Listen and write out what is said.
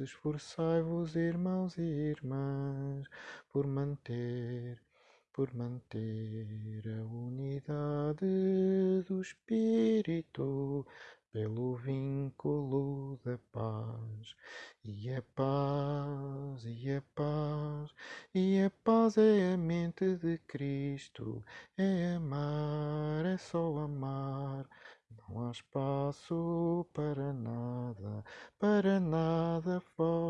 esforçai-vos, irmãos e irmãs, por manter, por manter a unidade do Espírito pelo vínculo da paz. E a paz, e a paz, e a paz é a mente de Cristo, é amar, é só amar. Espaço para nada, para nada fora